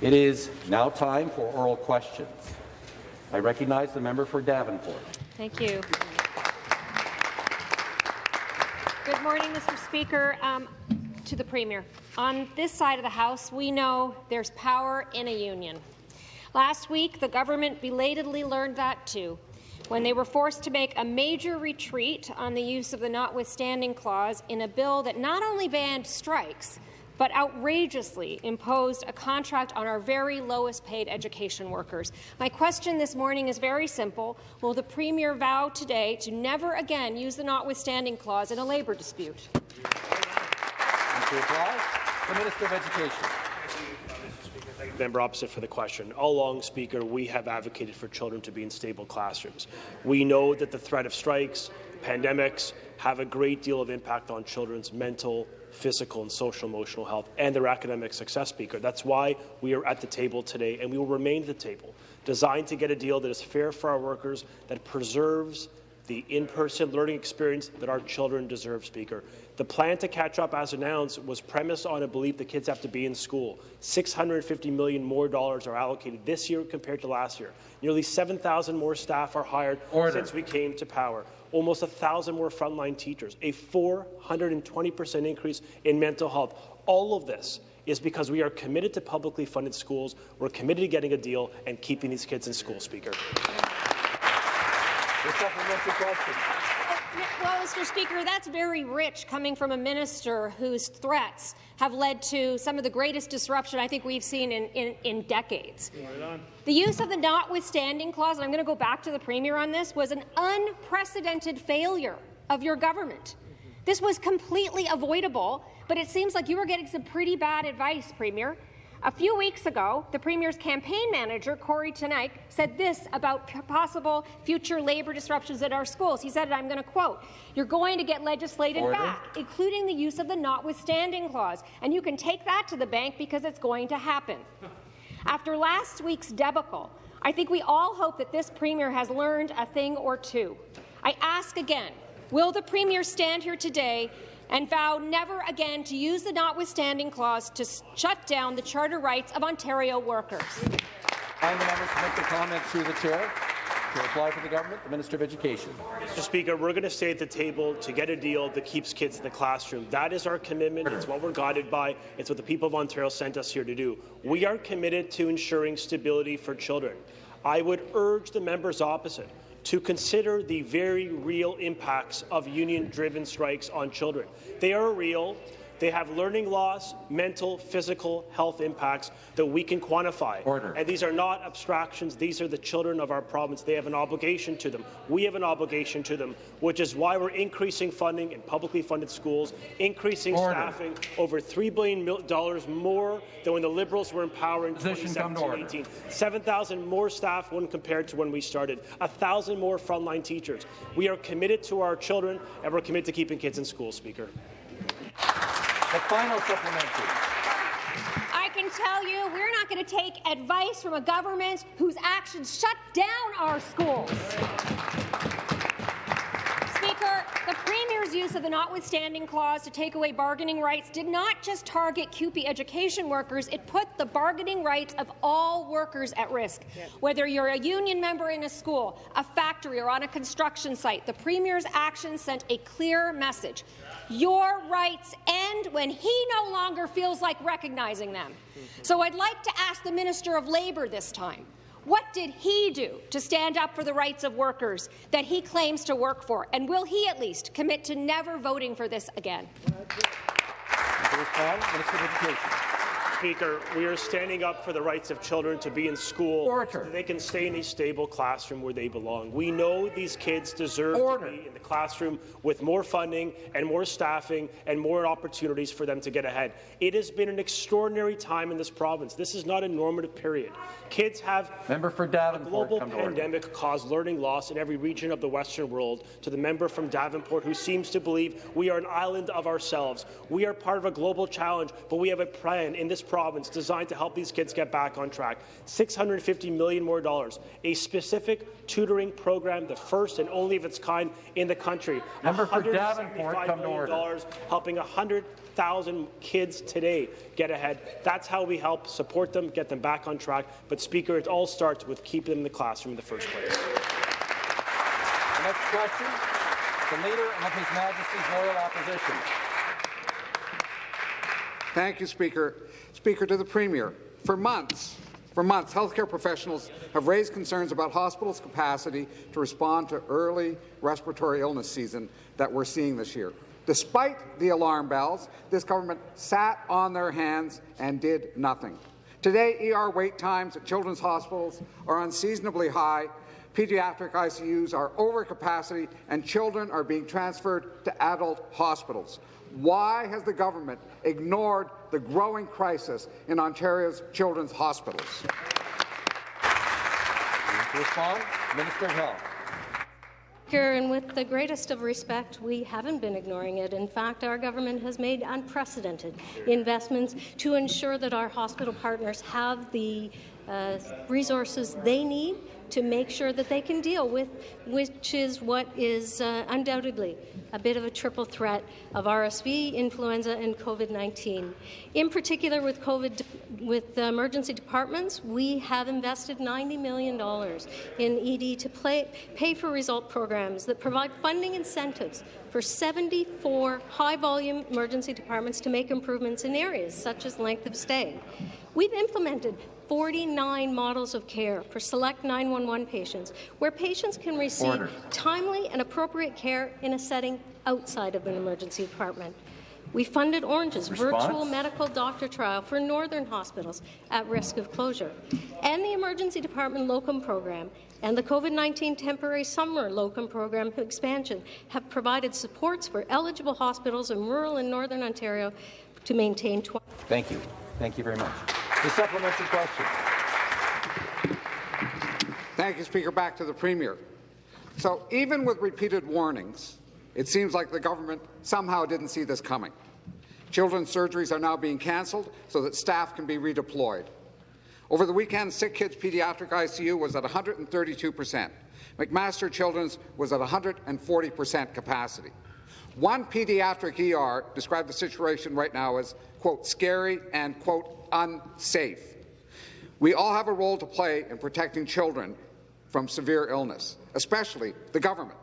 It is now time for oral questions. I recognize the member for Davenport. Thank you. Good morning, Mr. Speaker. Um, to the Premier. On this side of the House, we know there's power in a union. Last week, the government belatedly learned that too when they were forced to make a major retreat on the use of the notwithstanding clause in a bill that not only banned strikes, but outrageously imposed a contract on our very lowest paid education workers. My question this morning is very simple. Will the Premier vow today to never again use the notwithstanding clause in a labour dispute? The Minister of Education member opposite for the question. All along, Speaker, we have advocated for children to be in stable classrooms. We know that the threat of strikes, pandemics, have a great deal of impact on children's mental, physical and social emotional health and their academic success, Speaker. That's why we are at the table today, and we will remain at the table, designed to get a deal that is fair for our workers, that preserves the in-person learning experience that our children deserve, Speaker. The plan to catch up, as announced, was premised on a belief that kids have to be in school. 650 million more dollars are allocated this year compared to last year. Nearly 7,000 more staff are hired Order. since we came to power. Almost 1,000 more frontline teachers. A 420 percent increase in mental health. All of this is because we are committed to publicly funded schools. We're committed to getting a deal and keeping these kids in school, Speaker. The supplementary question. Well, Mr. Speaker, that's very rich coming from a minister whose threats have led to some of the greatest disruption I think we've seen in, in, in decades. The use of the notwithstanding clause, and I'm going to go back to the Premier on this, was an unprecedented failure of your government. This was completely avoidable, but it seems like you were getting some pretty bad advice, Premier. A few weeks ago, the Premier's campaign manager, Kory Teneycke, said this about possible future labour disruptions at our schools. He said, I'm going to quote, you're going to get legislated Order. back, including the use of the notwithstanding clause, and you can take that to the bank because it's going to happen. After last week's debacle, I think we all hope that this Premier has learned a thing or two. I ask again, will the Premier stand here today and vow never again to use the notwithstanding clause to shut down the charter rights of Ontario workers. And the members to make the comment through the chair. To reply for the government, the Minister of Education. Mr. Speaker, we're going to stay at the table to get a deal that keeps kids in the classroom. That is our commitment. It's what we're guided by. It's what the people of Ontario sent us here to do. We are committed to ensuring stability for children. I would urge the members opposite to consider the very real impacts of union-driven strikes on children. They are real. They have learning loss, mental, physical health impacts that we can quantify. Order. And these are not abstractions. These are the children of our province. They have an obligation to them. We have an obligation to them, which is why we're increasing funding in publicly funded schools, increasing Order. staffing, over $3 billion more than when the Liberals were in power in 2017-18. 7,000 more staff when compared to when we started. 1,000 more frontline teachers. We are committed to our children, and we're committed to keeping kids in school, Speaker. The final supplementary. I can tell you we're not going to take advice from a government whose actions shut down our schools. The Premier's use of the notwithstanding clause to take away bargaining rights did not just target CUPE education workers, it put the bargaining rights of all workers at risk. Whether you're a union member in a school, a factory or on a construction site, the Premier's actions sent a clear message. Your rights end when he no longer feels like recognizing them. Mm-hmm. So I'd like to ask the Minister of Labour this time, what did he do to stand up for the rights of workers that he claims to work for? And will he at least commit to never voting for this again? Speaker, we are standing up for the rights of children to be in school Order. so they can stay in a stable classroom where they belong. We know these kids deserve Order. to be in the classroom with more funding and more staffing and more opportunities for them to get ahead. It has been an extraordinary time in this province. This is not a normative period. Kids have member for Davenport, a global pandemic caused learning loss in every region of the Western world. To the member from Davenport who seems to believe we are an island of ourselves. We are part of a global challenge, but we have a plan in this province designed to help these kids get back on track. 650 million more dollars. A specific tutoring program, the first and only of its kind in the country. Member for $175 Davenport, come to order. dollars, helping 100,000 kids today get ahead. That's how we help support them, get them back on track. But Speaker, it all starts with keeping them in the classroom in the first place. The next question, the Leader of His Majesty's Loyal Opposition. Thank you, Speaker. Speaker, to the Premier, for months, for months, healthcare professionals have raised concerns about hospitals' capacity to respond to early respiratory illness season that we're seeing this year. Despite the alarm bells, this government sat on their hands and did nothing. Today, ER wait times at children's hospitals are unseasonably high, pediatric ICUs are over capacity, and children are being transferred to adult hospitals. Why has the government ignored the growing crisis in Ontario's children's hospitals? To respond, Minister of Health. Speaker, and with the greatest of respect, we haven't been ignoring it. In fact, our government has made unprecedented investments to ensure that our hospital partners have the uh, resources they need to make sure that they can deal with, which is what is uh, undoubtedly a bit of a triple threat of RSV, influenza, and COVID-19. In particular, with COVID, with the emergency departments, we have invested $90 million in ED to play, pay for result programs that provide funding incentives for 74 high-volume emergency departments to make improvements in areas such as length of stay. We've implemented 49 models of care for select 911 patients, where patients can receive Order. timely and appropriate care in a setting outside of an emergency department. We funded Orange's Response? virtual medical doctor trial for northern hospitals at risk of closure, and the emergency department locum program and the COVID-19 temporary summer locum program expansion have provided supports for eligible hospitals in rural and northern Ontario to maintain. Thank you. Thank you very much. The supplementary question. Thank you, Speaker. Back to the Premier. So even with repeated warnings, it seems like the government somehow didn't see this coming. Children's surgeries are now being cancelled so that staff can be redeployed. Over the weekend, Sick Kids Pediatric ICU was at 132 percent. McMaster Children's was at 140 percent capacity. One pediatric ER described the situation right now as, quote, scary and, quote, unsafe. We all have a role to play in protecting children from severe illness, especially the government.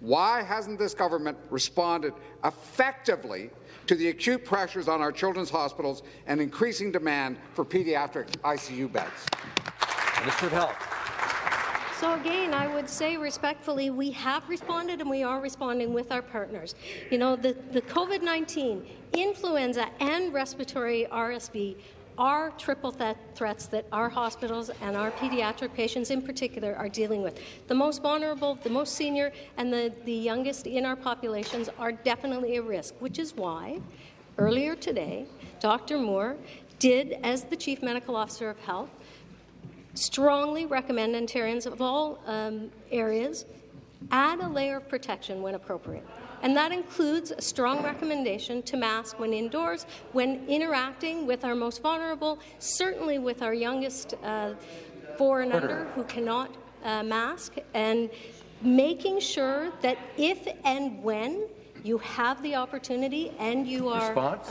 Why hasn't this government responded effectively to the acute pressures on our children's hospitals and increasing demand for pediatric ICU beds? Minister of Health. So again, I would say respectfully, we have responded and we are responding with our partners. You know, the, the COVID-19, influenza and respiratory RSV are triple th threats that our hospitals and our pediatric patients in particular are dealing with. The most vulnerable, the most senior, and the, the youngest in our populations are definitely a risk, which is why earlier today, Dr. Moore did, as the Chief Medical Officer of Health, strongly recommend Ontarians of all um, areas add a layer of protection when appropriate. And that includes a strong recommendation to mask when indoors, when interacting with our most vulnerable, certainly with our youngest uh, four and under who cannot uh, mask, and making sure that if and when you have the opportunity and you are uh,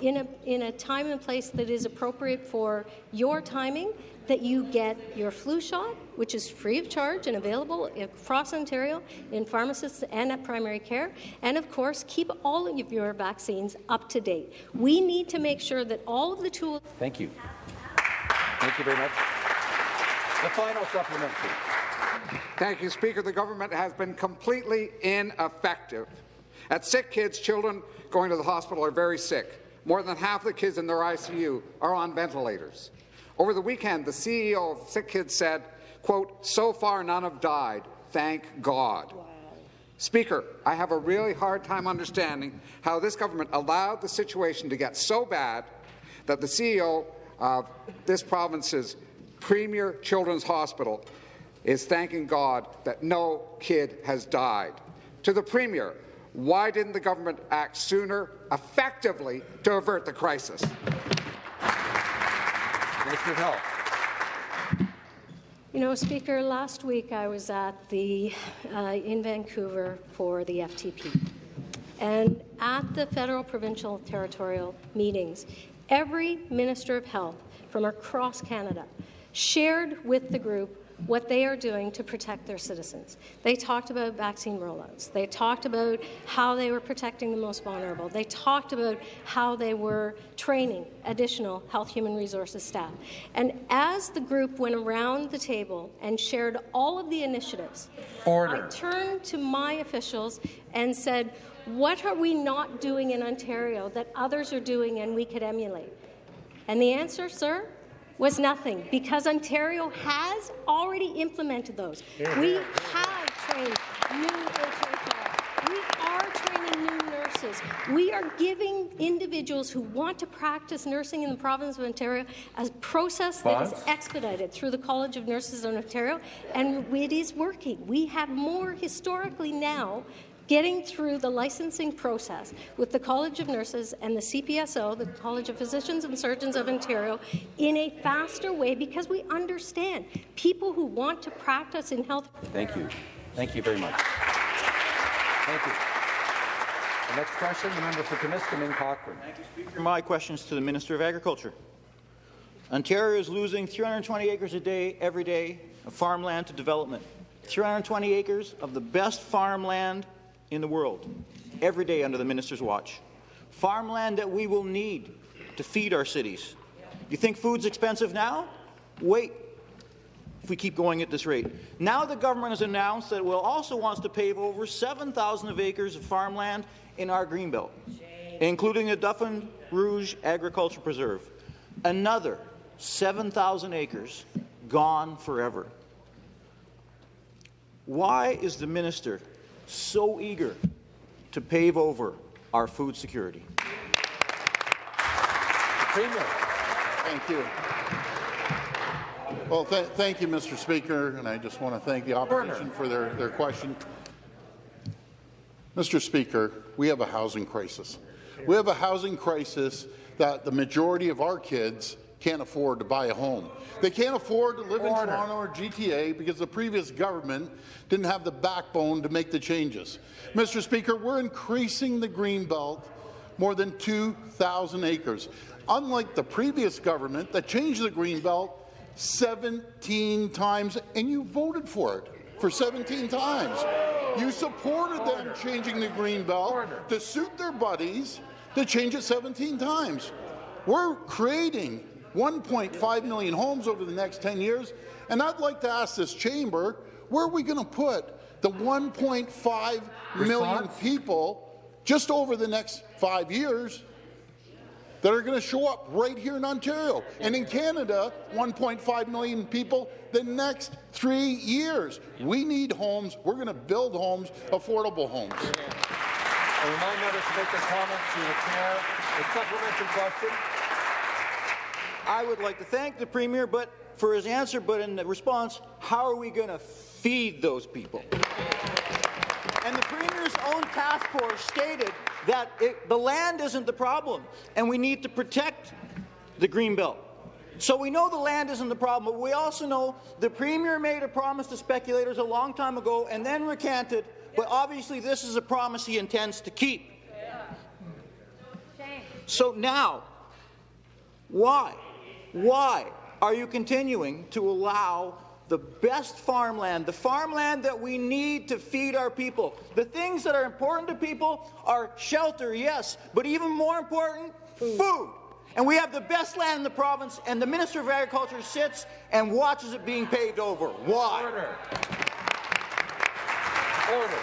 in, a, in a time and place that is appropriate for your timing, that you get your flu shot, which is free of charge and available across Ontario in pharmacists and at primary care, and of course, keep all of your vaccines up to date. We need to make sure that all of the tools Thank you. Thank you very much. The final supplementary. Thank you, Speaker. The government has been completely ineffective. At sick kids, children going to the hospital are very sick. More than half the kids in their ICU are on ventilators. Over the weekend, the CEO of Sick Kids said, quote, so far none have died, thank God. Speaker, I have a really hard time understanding how this government allowed the situation to get so bad that the CEO of this province's premier children's hospital is thanking God that no kid has died. To the Premier, why didn't the government act sooner, effectively, to avert the crisis? You know, Speaker, last week I was at the uh, in Vancouver for the FTP. And at the federal, provincial, territorial meetings, every Minister of Health from across Canada shared with the group what they are doing to protect their citizens. They talked about vaccine rollouts. They talked about how they were protecting the most vulnerable. They talked about how they were training additional health human resources staff. And as the group went around the table and shared all of the initiatives, Order. I turned to my officials and said, what are we not doing in Ontario that others are doing and we could emulate? And the answer, sir, was nothing because Ontario has already implemented those. We have trained new HHR. We are training new nurses. We are giving individuals who want to practice nursing in the province of Ontario a process that is expedited through the College of Nurses in Ontario, and it is working. We have more historically now getting through the licensing process with the College of Nurses and the CPSO, the College of Physicians and Surgeons of Ontario, in a faster way because we understand people who want to practice in health. Thank you. Thank you very much. Thank you. The next question, the member for Timiskaming Cochrane. Thank you, Speaker. My questions to the Minister of Agriculture. Ontario is losing 320 acres a day every day of farmland to development. 320 acres of the best farmland in the world every day under the minister's watch. Farmland that we will need to feed our cities. You think food's expensive now? Wait if we keep going at this rate. Now the government has announced that it will also wants to pave over 7,000 of acres of farmland in our greenbelt, including the Duffin Rouge Agriculture Preserve. Another 7,000 acres gone forever. Why is the minister so eager to pave over our food security? Premier. Thank you. Well, th thank you, Mr. Speaker, and I just want to thank the opposition for their, their question. Mr. Speaker, we have a housing crisis. We have a housing crisis that the majority of our kids can't afford to buy a home. They can't afford to live in Toronto or GTA because the previous government didn't have the backbone to make the changes. Mr. Speaker, we're increasing the green belt more than 2,000 acres. Unlike the previous government that changed the green belt 17 times, and you voted for it for 17 times. You supported them changing the green belt to suit their buddies to change it 17 times. We're creating 1.5 million homes over the next 10 years, and I'd like to ask this chamber, where are we going to put the 1.5 million people just over the next five years that are going to show up right here in Ontario. And in Canada, 1.5 million people the next three years. We need homes. We're going to build homes, affordable homes. I remind members to make their comments through the chair. A supplementary question. I would like to thank the Premier but for his answer, but in the response, how are we going to feed those people? And the Premier's own task force stated that it, the land isn't the problem, and we need to protect the Greenbelt. So we know the land isn't the problem, but we also know the Premier made a promise to speculators a long time ago and then recanted, but obviously this is a promise he intends to keep. So now, why? Why are you continuing to allow the best farmland, the farmland that we need to feed our people? The things that are important to people are shelter, yes, but even more important, food. And we have the best land in the province, and the Minister of Agriculture sits and watches it being paved over. Why? Order. Order.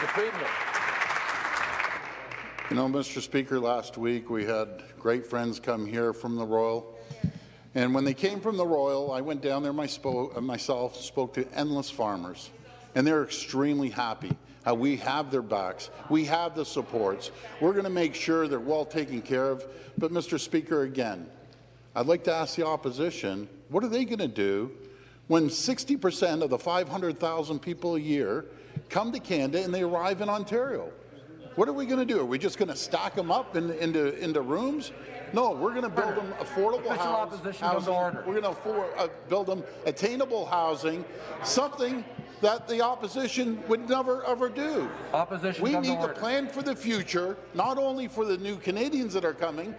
The Premier. You know, Mr. Speaker, last week we had great friends come here from the Royal. And when they came from the Royal, I went down there my spo uh, myself, spoke to endless farmers. And they're extremely happy how we have their backs. We have the supports. We're going to make sure they're well taken care of. But, Mr. Speaker, again, I'd like to ask the opposition, what are they going to do when 60% of the 500,000 people a year come to Canada and they arrive in Ontario? What are we going to do? Are we just going to stock them up in, into, into rooms? No, we're going to build them affordable house- opposition come to housing. We're going to uh, build them attainable housing, something that the opposition would never ever do. Opposition We need to plan for the future, not only for the new Canadians that are coming,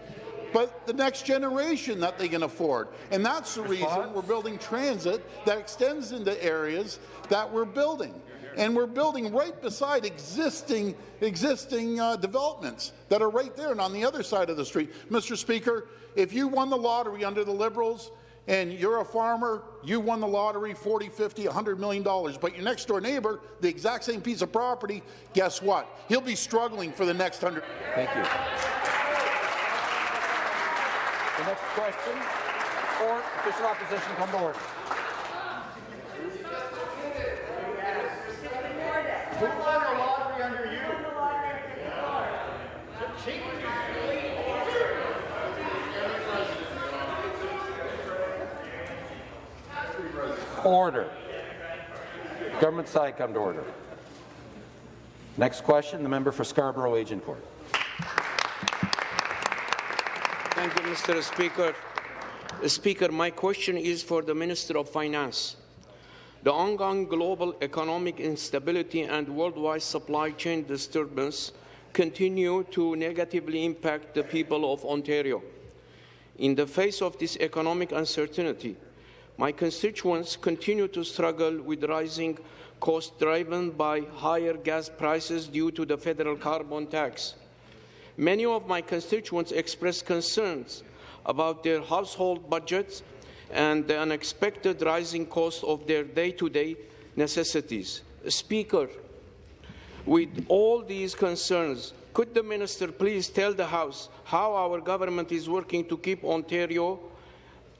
but the next generation that they can afford. And that's the reason we're building transit that extends into areas that we're building. And we're building right beside existing existing uh, developments that are right there and on the other side of the street. Mr. Speaker, if you won the lottery under the Liberals and you're a farmer, you won the lottery 40, 50, 100 million dollars, but your next door neighbor, the exact same piece of property, guess what? He'll be struggling for the next 100 Thank you. The next question, or official opposition come to order. Order. Government side come to order. Next question, the member for Scarborough Agincourt. Thank you, Mr. Speaker. Speaker, my question is for the Minister of Finance. The ongoing global economic instability and worldwide supply chain disturbance continue to negatively impact the people of Ontario. In the face of this economic uncertainty, my constituents continue to struggle with rising costs driven by higher gas prices due to the federal carbon tax. Many of my constituents expressed concerns about their household budgets and the unexpected rising cost of their day-to-day necessities. Speaker, with all these concerns, could the minister please tell the House how our government is working to keep Ontario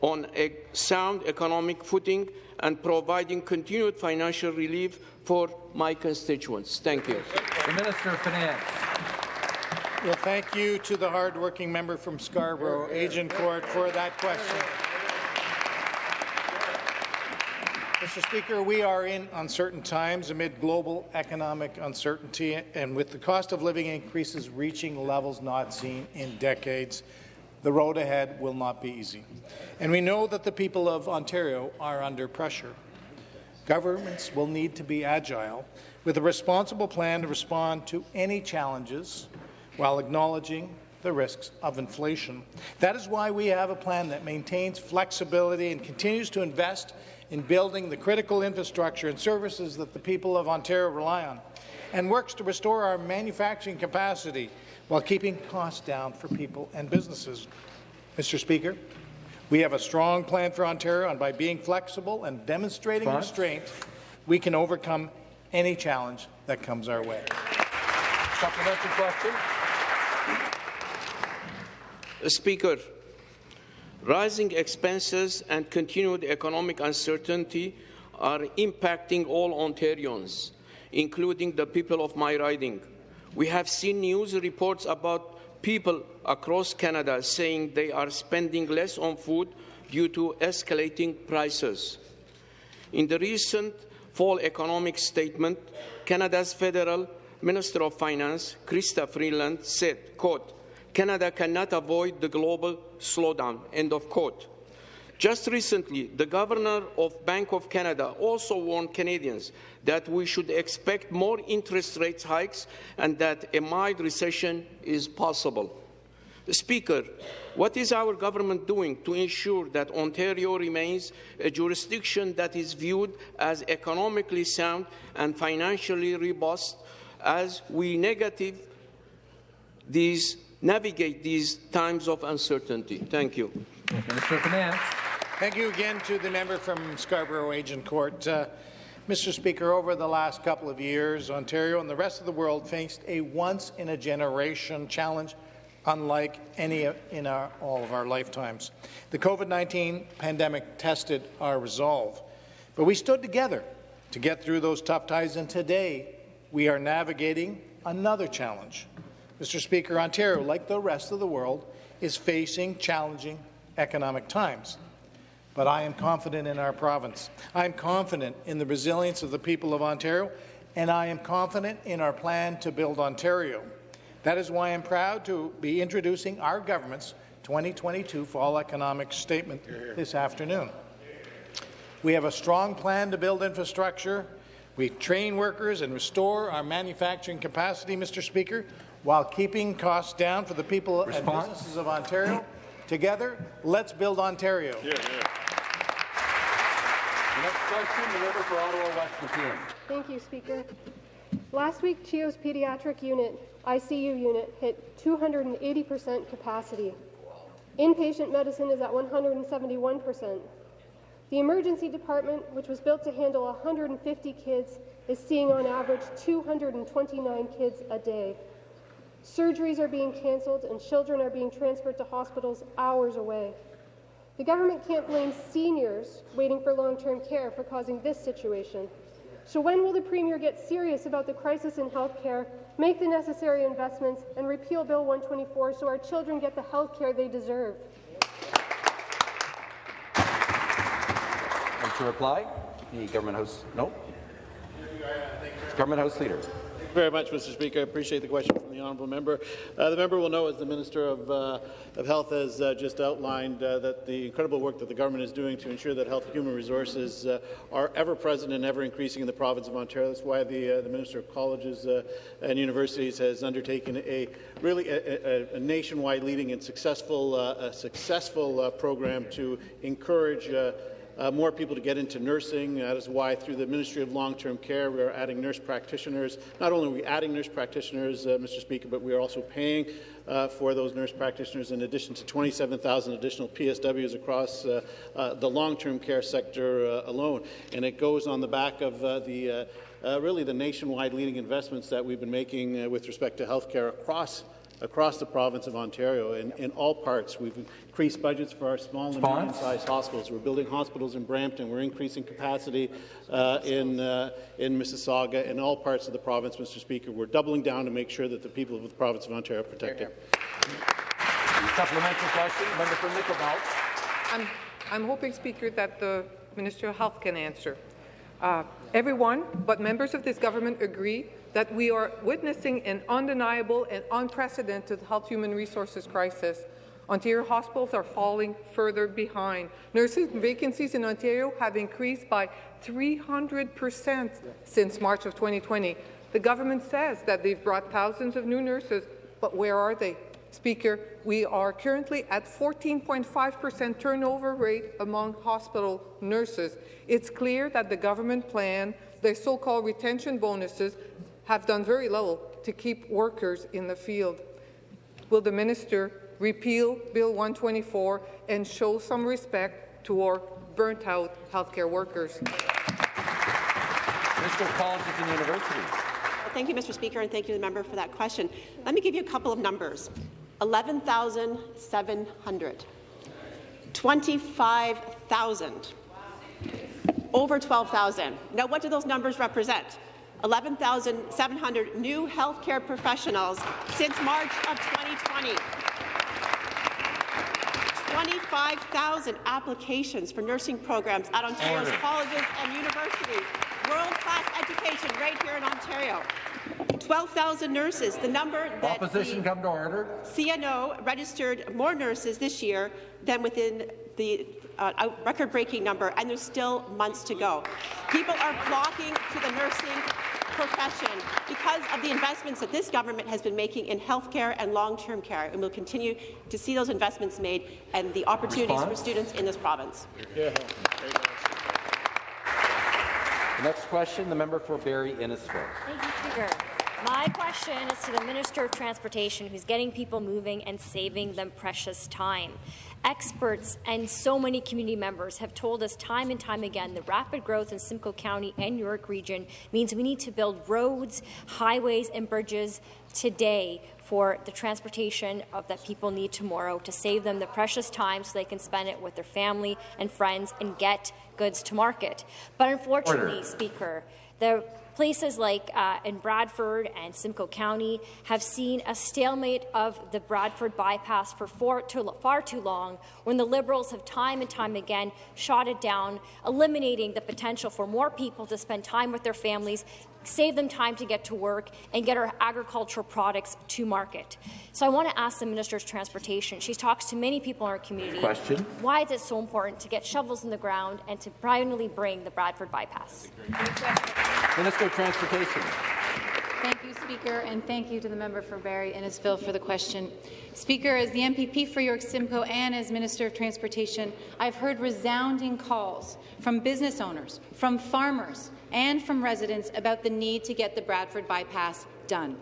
on a sound economic footing and providing continued financial relief for my constituents? Thank you. The Minister of Finance. Well, thank you to the hard-working member from Scarborough, Agincourt, for that question. Mr. Speaker, we are in uncertain times amid global economic uncertainty and with the cost of living increases reaching levels not seen in decades. The road ahead will not be easy. And we know that the people of Ontario are under pressure. Governments will need to be agile with a responsible plan to respond to any challenges while acknowledging the risks of inflation. That is why we have a plan that maintains flexibility and continues to invest in building the critical infrastructure and services that the people of Ontario rely on, and works to restore our manufacturing capacity while keeping costs down for people and businesses. Mr. Speaker, we have a strong plan for Ontario, and by being flexible and demonstrating Response? restraint, we can overcome any challenge that comes our way. Supplementary question. Uh, Speaker, rising expenses and continued economic uncertainty are impacting all Ontarians, including the people of my riding. We have seen news reports about people across Canada saying they are spending less on food due to escalating prices. In the recent fall economic statement, Canada's federal Minister of Finance, Chrystia Freeland, said, quote, Canada cannot avoid the global slowdown, end of quote. Just recently, the Governor of Bank of Canada also warned Canadians that we should expect more interest rate hikes and that a mild recession is possible. Speaker, what is our government doing to ensure that Ontario remains a jurisdiction that is viewed as economically sound and financially robust as we negative these, navigate these times of uncertainty? Thank you. Minister of Finance. Thank you again to the member from Scarborough Agincourt. Uh, Mr. Speaker, over the last couple of years, Ontario and the rest of the world faced a once-in-a-generation challenge unlike any in our, all of our lifetimes. The COVID-19 pandemic tested our resolve, but we stood together to get through those tough times, and today we are navigating another challenge. Mr. Speaker, Ontario, like the rest of the world, is facing challenging economic times. But I am confident in our province. I am confident in the resilience of the people of Ontario, and I am confident in our plan to build Ontario. That is why I'm proud to be introducing our government's 2022 Fall Economic Statement this afternoon. We have a strong plan to build infrastructure. We train workers and restore our manufacturing capacity, Mr. Speaker, while keeping costs down for the people Response? and businesses of Ontario. Together, let's build Ontario. The next question, the member for Ottawa West Nepean. Thank you, Speaker. Last week, CHEO's pediatric unit, ICU unit, hit 280% capacity. Inpatient medicine is at 171%. The emergency department, which was built to handle 150 kids, is seeing on average 229 kids a day. Surgeries are being cancelled and children are being transferred to hospitals hours away. The government can't blame seniors waiting for long-term care for causing this situation. So when will the Premier get serious about the crisis in health care, make the necessary investments, and repeal Bill 124 so our children get the health care they deserve? And to reply, the Government House, no? Government House Leader. Very much, Mr. Speaker. I appreciate the question from the honourable member. Uh, the member will know, as the Minister of, uh, of Health has uh, just outlined, uh, that the incredible work that the government is doing to ensure that health and human resources uh, are ever present and ever increasing in the province of Ontario. That's why the, uh, the Minister of Colleges and Universities has undertaken a really a, a, a nationwide leading and successful, successful program to encourage uh, more people to get into nursing. That is why, through the Ministry of Long-Term Care, we are adding nurse practitioners. Not only are we adding nurse practitioners, uh, Mr. Speaker, but we are also paying uh, for those nurse practitioners in addition to 27,000 additional PSWs across uh, uh, the long-term care sector uh, alone. And it goes on the back of the really the nationwide leading investments that we've been making with respect to healthcare across across the province of Ontario in, in all parts. We've increased budgets for our small and medium-sized hospitals. We're building hospitals in Brampton. We're increasing capacity uh, in, uh, in Mississauga, and all parts of the province, Mr. Speaker. We're doubling down to make sure that the people of the province of Ontario are protected. Supplementary question, member for Nickel Belt. I'm, I'm hoping, Speaker, that the Minister of Health can answer. Uh, everyone but members of this government agree that we are witnessing an undeniable and unprecedented health human resources crisis. Ontario hospitals are falling further behind. Nursing vacancies in Ontario have increased by 300 percent since March of 2020. The government says that they've brought thousands of new nurses, but where are they? Speaker, we are currently at 14.5 percent turnover rate among hospital nurses. It's clear that the government plan, their so-called retention bonuses, have done very little to keep workers in the field. Will the minister repeal Bill 124 and show some respect to our burnt-out healthcare workers? Mr. Colleges and Universities. Thank you, Mr. Speaker, and thank you to the member for that question. Let me give you a couple of numbers. 11,700, 25,000, over 12,000. Now, what do those numbers represent? 11,700 new healthcare professionals since March of 2020. 25,000 applications for nursing programs at Ontario's Order. colleges and universities. World-class education right here in Ontario. 12,000 nurses, the number that Opposition come to order. CNO registered more nurses this year than within the uh, record-breaking number, and there's still months to go. People are flocking to the nursing profession because of the investments that this government has been making in healthcare and long-term care, and we'll continue to see those investments made and the opportunities Response? for students in this province. Yeah. The next question, the member for Barrie Innisfil. Thank you, Speaker. My question is to the Minister of Transportation, who's getting people moving and saving them precious time. Experts and so many community members have told us time and time again the rapid growth in Simcoe County and York region means we need to build roads, highways and bridges today for the transportation of that people need tomorrow to save them the precious time so they can spend it with their family and friends and get goods to market. But unfortunately, Order. Speaker, the Places like uh, in Bradford and Simcoe County have seen a stalemate of the Bradford bypass for far too, far too long when the Liberals have time and time again shot it down, eliminating the potential for more people to spend time with their families, save them time to get to work, and get our agricultural products to market. So I want to ask the Minister of Transportation. She talks to many people in our community. Question. Why is it so important to get shovels in the ground and to finally bring the Bradford bypass? Minister of Transportation. Thank you, Speaker, and thank you to the member for Barrie Innisfil for the question. Speaker, as the MPP for York Simcoe and as Minister of Transportation, I've heard resounding calls from business owners, from farmers, and from residents about the need to get the Bradford bypass done.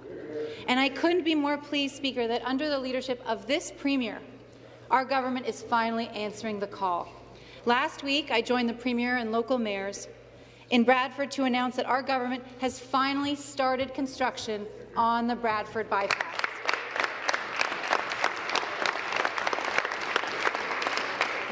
And I couldn't be more pleased, Speaker, that under the leadership of this Premier, our government is finally answering the call. Last week, I joined the Premier and local mayors in Bradford to announce that our government has finally started construction on the Bradford bypass.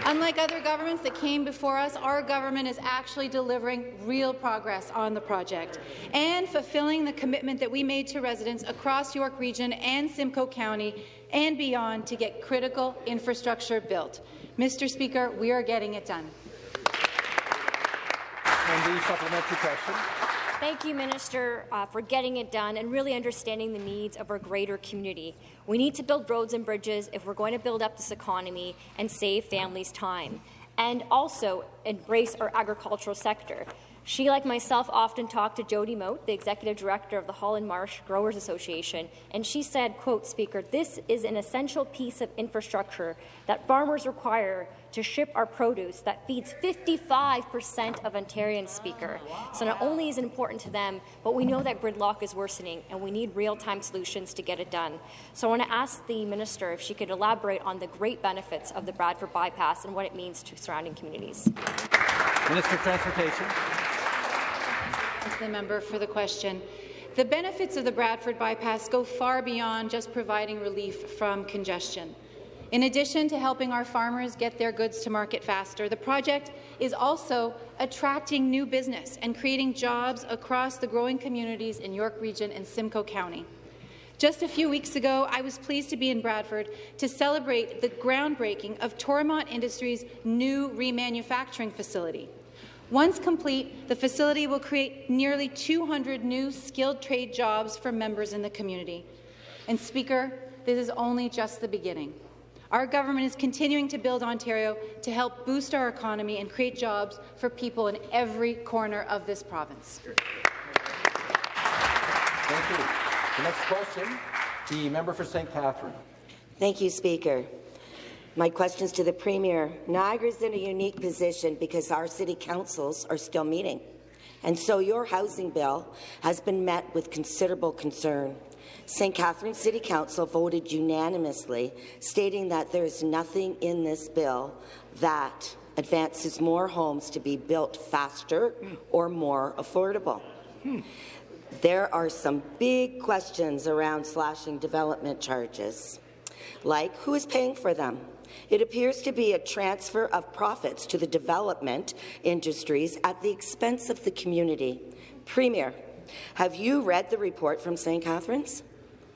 Unlike other governments that came before us, our government is actually delivering real progress on the project and fulfilling the commitment that we made to residents across York Region and Simcoe County and beyond to get critical infrastructure built. Mr. Speaker, we are getting it done. And the supplementary question. Thank you, Minister, uh, for getting it done and really understanding the needs of our greater community. We need to build roads and bridges if we're going to build up this economy and save families time, and also embrace our agricultural sector. She, like myself, often talked to Jody Mott, the Executive Director of the Holland Marsh Growers Association, and she said, quote, Speaker, this is an essential piece of infrastructure that farmers require to ship our produce that feeds 55% of Ontarians, Speaker. So not only is it important to them, but we know that gridlock is worsening, and we need real-time solutions to get it done. So I want to ask the Minister if she could elaborate on the great benefits of the Bradford bypass and what it means to surrounding communities. Minister of Transportation. Thank the member for the question. The benefits of the Bradford bypass go far beyond just providing relief from congestion. In addition to helping our farmers get their goods to market faster, the project is also attracting new business and creating jobs across the growing communities in York Region and Simcoe County. Just a few weeks ago, I was pleased to be in Bradford to celebrate the groundbreaking of Toromont Industries' new remanufacturing facility. Once complete, the facility will create nearly 200 new skilled trade jobs for members in the community. And Speaker, this is only just the beginning. Our government is continuing to build Ontario to help boost our economy and create jobs for people in every corner of this province. Thank you. The next question, the member for St. Catherine. Thank you, Speaker. My questions to the Premier. Niagara is in a unique position because our city councils are still meeting. And so your housing bill has been met with considerable concern. St. Catharines City Council voted unanimously, stating that there is nothing in this bill that advances more homes to be built faster or more affordable. Hmm. There are some big questions around slashing development charges, like who is paying for them? It appears to be a transfer of profits to the development industries at the expense of the community. Premier, have you read the report from St. Catharines?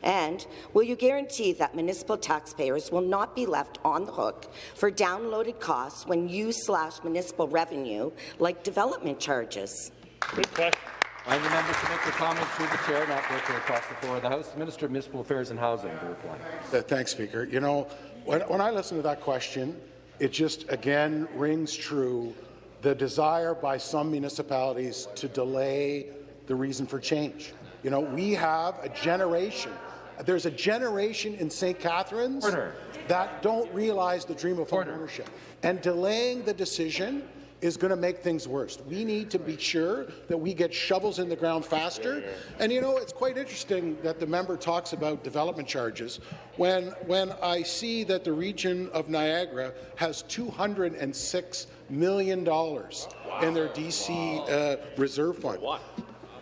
And will you guarantee that municipal taxpayers will not be left on the hook for downloaded costs when you slash municipal revenue like development charges? Good question. I the members to make their comments through the chair, not directly across the floor of the House. The Minister of Municipal Affairs and Housing to reply. Uh, thanks, Speaker. You know, when, when I listen to that question, it just again rings true the desire by some municipalities to delay the reason for change. You know, we have a generation. There's a generation in St. Catharines Order. that don't realize the dream of home ownership. And delaying the decision is going to make things worse. We need to be sure that we get shovels in the ground faster. And you know, it's quite interesting that the member talks about development charges when, when I see that the region of Niagara has $206 million in their DC uh, reserve fund.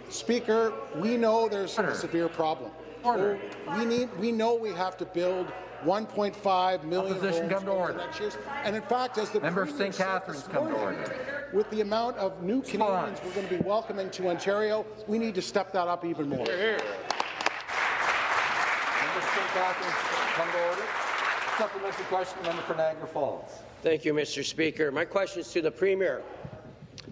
Speaker, we know there's a severe problem. Order. We need. We know we have to build 1.5 million Opposition homes come to over order. the next years. And in fact, as the Member of St. said Catharines this come to morning, order. with the amount of new Canadians we're going to be welcoming to Ontario, we need to step that up even more. Member St. Catharines, come to order. Supplementary question, member for Niagara Falls. Thank you, Mr. Speaker. My question is to the Premier.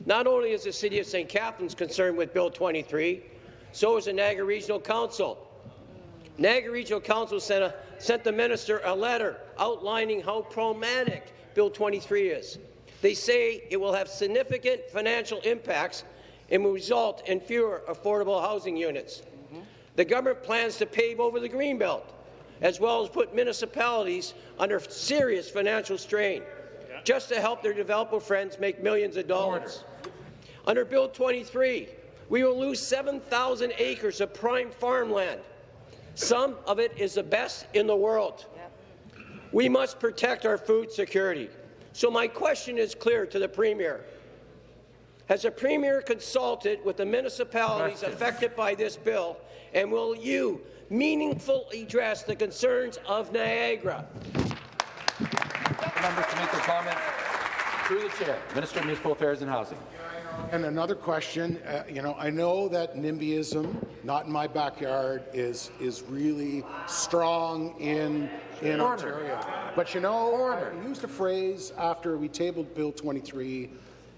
Not only is the City of St. Catharines concerned with Bill 23, so is the Niagara Regional Council. Niagara Regional Council sent, a, sent the minister a letter outlining how problematic Bill 23 is. They say it will have significant financial impacts and will result in fewer affordable housing units. The government plans to pave over the Greenbelt, as well as put municipalities under serious financial strain, just to help their developer friends make millions of dollars. Under Bill 23, we will lose 7,000 acres of prime farmland. Some of it is the best in the world. We must protect our food security. So my question is clear to the Premier. Has the Premier consulted with the municipalities affected by this bill, and will you meaningfully address the concerns of Niagara? Members to make their comment through the chair. Minister of Municipal Affairs and Housing. And another question, uh, you know, I know that NIMBYism, not in my backyard, is is really strong in in Order. Ontario. But you know, I used a phrase after we tabled Bill 23,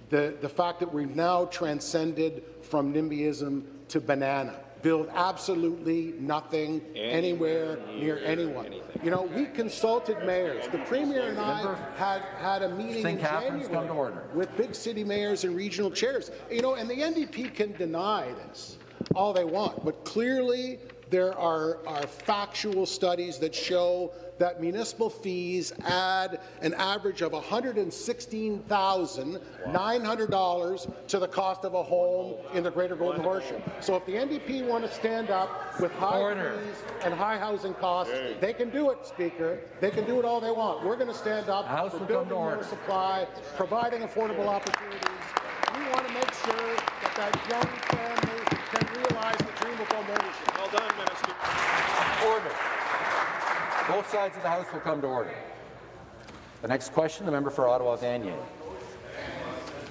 the the fact that we've now transcended from NIMBYism to banana. Build absolutely nothing anywhere near anyone. You know, we consulted mayors. The premier and I had had a meeting in Catharines, come January to order. with big city mayors and regional chairs. You know, and the NDP can deny this all they want, but clearly there are, are factual studies that show that municipal fees add an average of $116,900 to the cost of a home in the Greater Golden Horseshoe. So if the NDP want to stand up with high Order. fees and high housing costs, they can do it, Speaker. They can do it all they want. We're going to stand up House for will building more supply, providing affordable opportunities. We want to make sure that that young family can realize the dream of home ownership. Well done, Minister. Order. Both sides of the House will come to order. The next question, the member for Ottawa Vanier.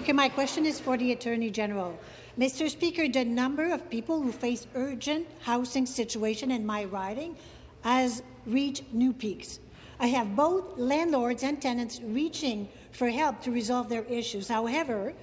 Okay, my question is for the Attorney General. Mr. Speaker, the number of people who face urgent housing situation in my riding has reached new peaks. I have both landlords and tenants reaching for help to resolve their issues. However,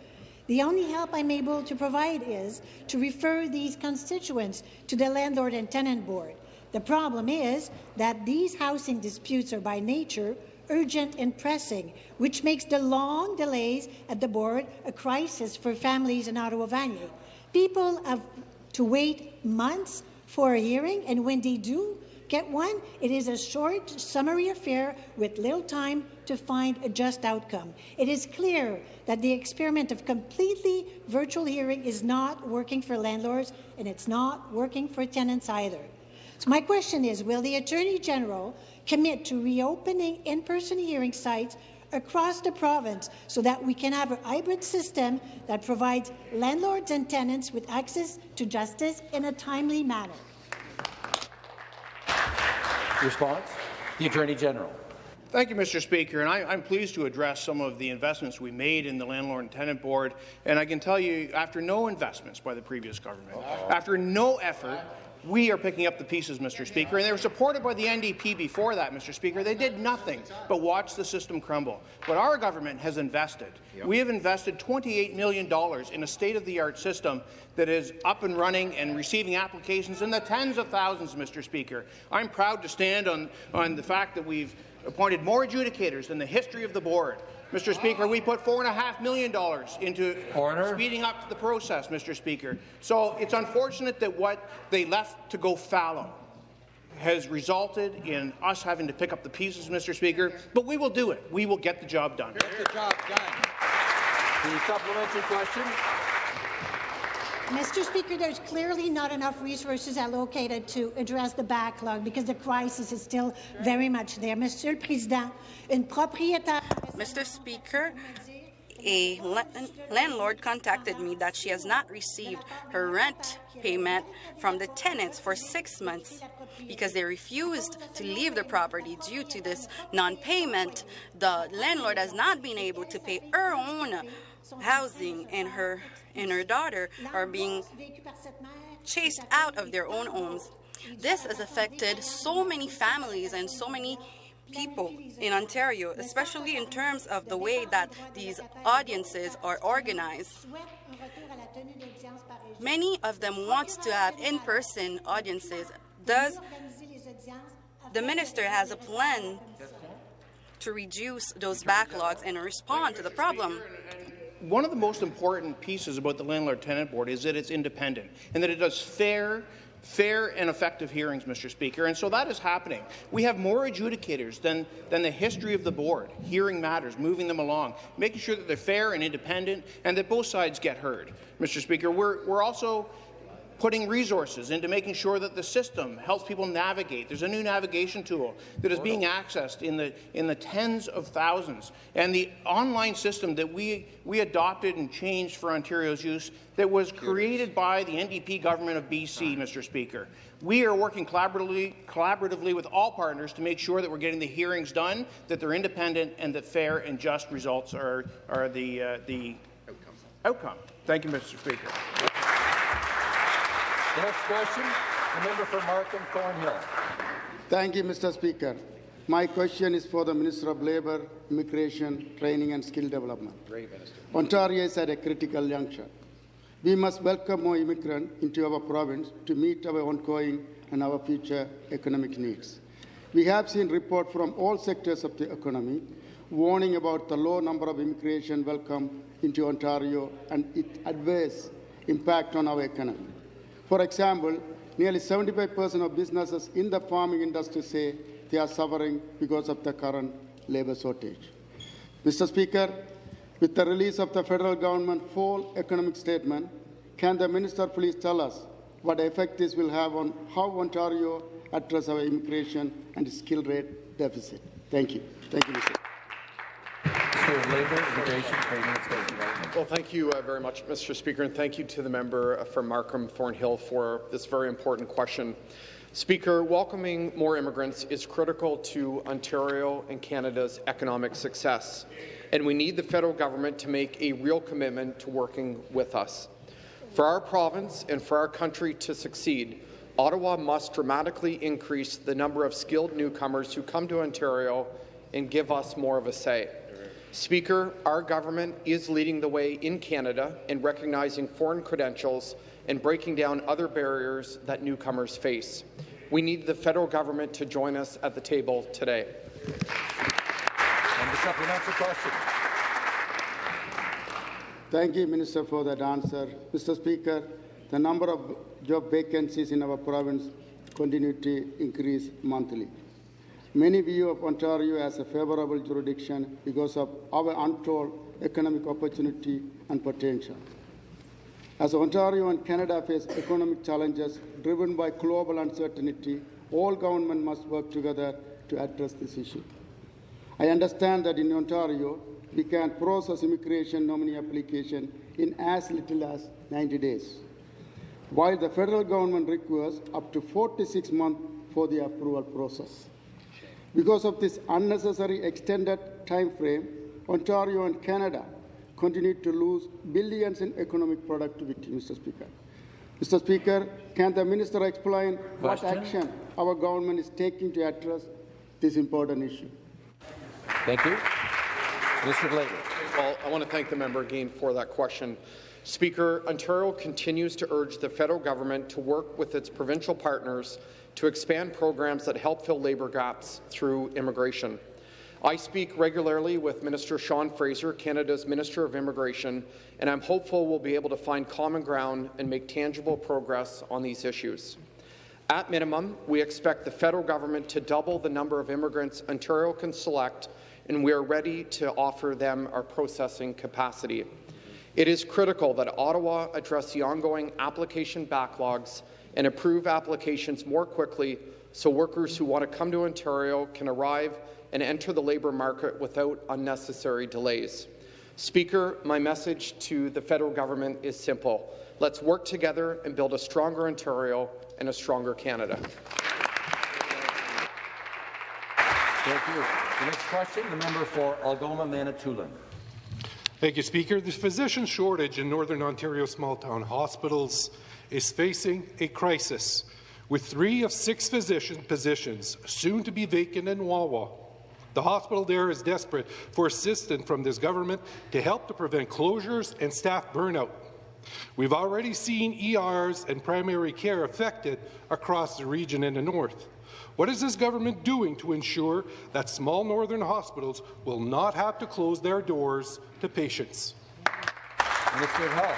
the only help I'm able to provide is to refer these constituents to the Landlord and Tenant Board. The problem is that these housing disputes are by nature urgent and pressing, which makes the long delays at the board a crisis for families in Ottawa Vanier. People have to wait months for a hearing, and when they do get one, it is a short, summary affair with little time to find a just outcome. It is clear that the experiment of completely virtual hearing is not working for landlords, and it's not working for tenants either. So my question is, will the Attorney General commit to reopening in-person hearing sites across the province so that we can have a hybrid system that provides landlords and tenants with access to justice in a timely manner? Response? The Attorney General. Thank you, Mr. Speaker. And I, I'm pleased to address some of the investments we made in the Landlord and Tenant Board. And I can tell you, after no investments by the previous government, after no effort, we are picking up the pieces, Mr. Speaker. And they were supported by the NDP before that, Mr. Speaker. They did nothing but watch the system crumble. But our government has invested. We have invested $28 million in a state-of-the-art system that is up and running and receiving applications in the tens of thousands, Mr. Speaker. I'm proud to stand on, on the fact that we've appointed more adjudicators than the history of the board. Mr. Speaker, we put $4.5 million into Order. speeding up the process, Mr. Speaker. So it's unfortunate that what they left to go fallow has resulted in us having to pick up the pieces, Mr. Speaker, but we will do it. We will get the job done. Get the job done. The supplementary question. Mr. Speaker, there's clearly not enough resources allocated to address the backlog because the crisis is still very much there. Monsieur le Président, une propriétaire... Mr. Speaker, a landlord contacted me that she has not received her rent payment from the tenants for six months because they refused to leave the property due to this non-payment. The landlord has not been able to pay her own housing and her and her daughter are being chased out of their own homes. This has affected so many families and so many people in Ontario, especially in terms of the way that these audiences are organized. Many of them want to have in-person audiences. Does the minister has a plan to reduce those backlogs and respond to the problem? One of the most important pieces about the Landlord-Tenant Board is that it's independent and that it does fair fair and effective hearings, Mr. Speaker, and so that is happening. We have more adjudicators than, than the history of the board, hearing matters, moving them along, making sure that they're fair and independent and that both sides get heard. Mr. Speaker, we're, we're also putting resources into making sure that the system helps people navigate. There's a new navigation tool that is being accessed in the in the tens of thousands. And the online system that we we adopted and changed for Ontario's use that was created by the NDP government of BC, Mr. Speaker. We are working collaboratively, collaboratively with all partners to make sure that we're getting the hearings done, that they're independent, and that fair and just results are, are the, uh, the outcome. outcome. Thank you, Mr. Speaker. The next question, the member for Markham Thornhill. Thank you, Mr. Speaker. My question is for the Minister of Labour, Immigration, Training and Skill Development. Great, Minister. Ontario is at a critical juncture. We must welcome more immigrants into our province to meet our ongoing and our future economic needs. We have seen reports from all sectors of the economy warning about the low number of immigration welcome into Ontario and its adverse impact on our economy. For example, nearly 75% of businesses in the farming industry say they are suffering because of the current labour shortage. Mr. Speaker, with the release of the federal government full economic statement, can the minister please tell us what effect this will have on how Ontario address our immigration and skill rate deficit? Thank you. Thank you, Mr. Minister of Labour, Immigration, Training and Development. Well, thank you uh, very much, Mr. Speaker, and thank you to the member uh, from Markham Thornhill for this very important question. Speaker, welcoming more immigrants is critical to Ontario and Canada's economic success, and we need the federal government to make a real commitment to working with us. For our province and for our country to succeed, Ottawa must dramatically increase the number of skilled newcomers who come to Ontario and give us more of a say. Speaker, our government is leading the way in Canada in recognizing foreign credentials and breaking down other barriers that newcomers face. We need the federal government to join us at the table today. And the supplementary question. Thank you, Minister, for that answer. Mr. Speaker, the number of job vacancies in our province continue to increase monthly. Many view of Ontario as a favourable jurisdiction because of our untold economic opportunity and potential. As Ontario and Canada face economic challenges driven by global uncertainty, all government must work together to address this issue. I understand that in Ontario, we can process immigration nominee application in as little as 90 days, while the federal government requires up to 46 months for the approval process. Because of this unnecessary extended time frame, Ontario and Canada continue to lose billions in economic productivity, Mr. Speaker. Mr. Speaker, can the minister explain Question? what action our government is taking to address this important issue? Thank you. Minister of Well, I want to thank the member again for that question. Speaker, Ontario continues to urge the federal government to work with its provincial partners to expand programs that help fill labour gaps through immigration. I speak regularly with Minister Sean Fraser, Canada's Minister of Immigration, and I'm hopeful we'll be able to find common ground and make tangible progress on these issues. At minimum, we expect the federal government to double the number of immigrants Ontario can select, and we are ready to offer them our processing capacity. It is critical that Ottawa address the ongoing application backlogs and approve applications more quickly so workers who want to come to Ontario can arrive and enter the labour market without unnecessary delays. Speaker, my message to the federal government is simple. Let's work together and build a stronger Ontario and a stronger Canada. Thank you. The next question, the member for Algoma Manitoulin. Thank you, Speaker. The physician shortage in Northern Ontario small-town hospitals is facing a crisis, with three of six physician positions soon to be vacant in Wawa. The hospital there is desperate for assistance from this government to help to prevent closures and staff burnout. We've already seen ERs and primary care affected across the region in the north. What is this government doing to ensure that small northern hospitals will not have to close their doors to patients? Minister of Health.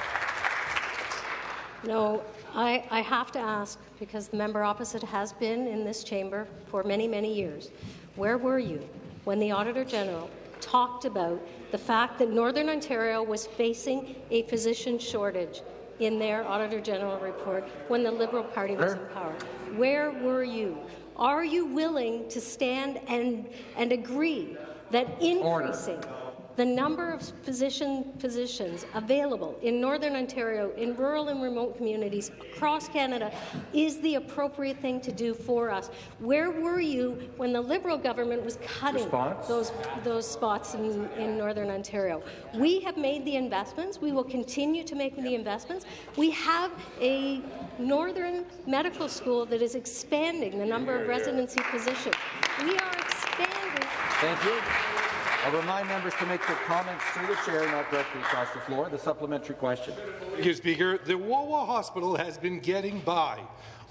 No, I, I have to ask, because the member opposite has been in this chamber for many, many years, where were you when the Auditor General talked about the fact that Northern Ontario was facing a physician shortage in their Auditor General report when the Liberal Party was in power? Where were you? Are you willing to stand and, and agree that increasing the number of physician physicians available in Northern Ontario, in rural and remote communities across Canada, is the appropriate thing to do for us. Where were you when the Liberal government was cutting Response? those those spots in, in Northern Ontario? We have made the investments. We will continue to make the investments. We have a Northern Medical School that is expanding the number of residency positions. We are expanding. Thank you. I'll remind members to make their comments through the chair, not directly across the floor. The supplementary question. Thank you, Speaker. The Wawa Hospital has been getting by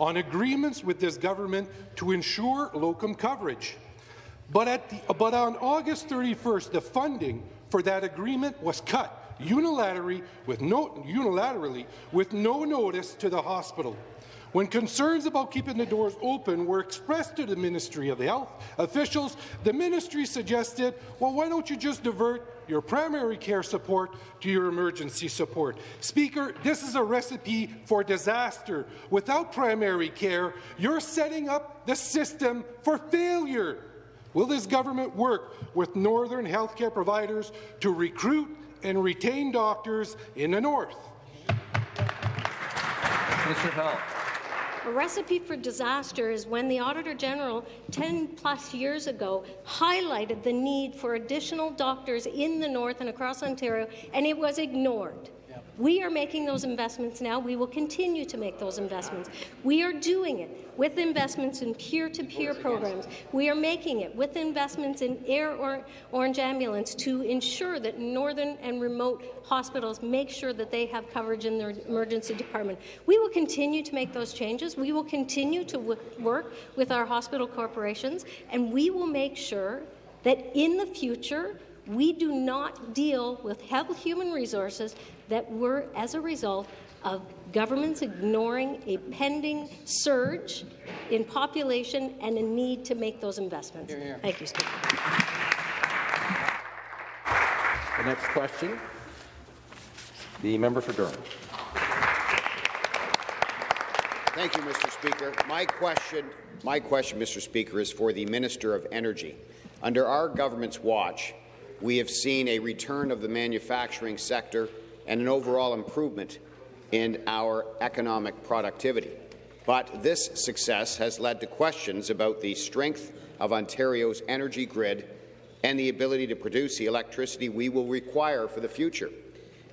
on agreements with this government to ensure locum coverage. But, at the, but on August 31st, the funding for that agreement was cut unilaterally with no, unilaterally with no notice to the hospital. When concerns about keeping the doors open were expressed to the Ministry of Health officials, the ministry suggested, well, why don't you just divert your primary care support to your emergency support? Speaker, this is a recipe for disaster. Without primary care, you're setting up the system for failure. Will this government work with northern healthcare providers to recruit and retain doctors in the north? Of Health. A recipe for disaster is when the Auditor General 10 plus years ago highlighted the need for additional doctors in the north and across Ontario, and it was ignored. We are making those investments now. We will continue to make those investments. We are doing it with investments in peer-to-peer -peer programs. We are making it with investments in Air or Ornge Ambulance to ensure that northern and remote hospitals make sure that they have coverage in their emergency department. We will continue to make those changes. We will continue to work with our hospital corporations, and we will make sure that in the future we do not deal with health human resources that were as a result of governments ignoring a pending surge in population and a need to make those investments. Here, here. Thank you, Speaker. The next question, the member for Durham. Thank you, Mr. Speaker. My question, my question, Mr. Speaker, is for the Minister of Energy. Under our government's watch, we have seen a return of the manufacturing sector and an overall improvement in our economic productivity. But this success has led to questions about the strength of Ontario's energy grid and the ability to produce the electricity we will require for the future.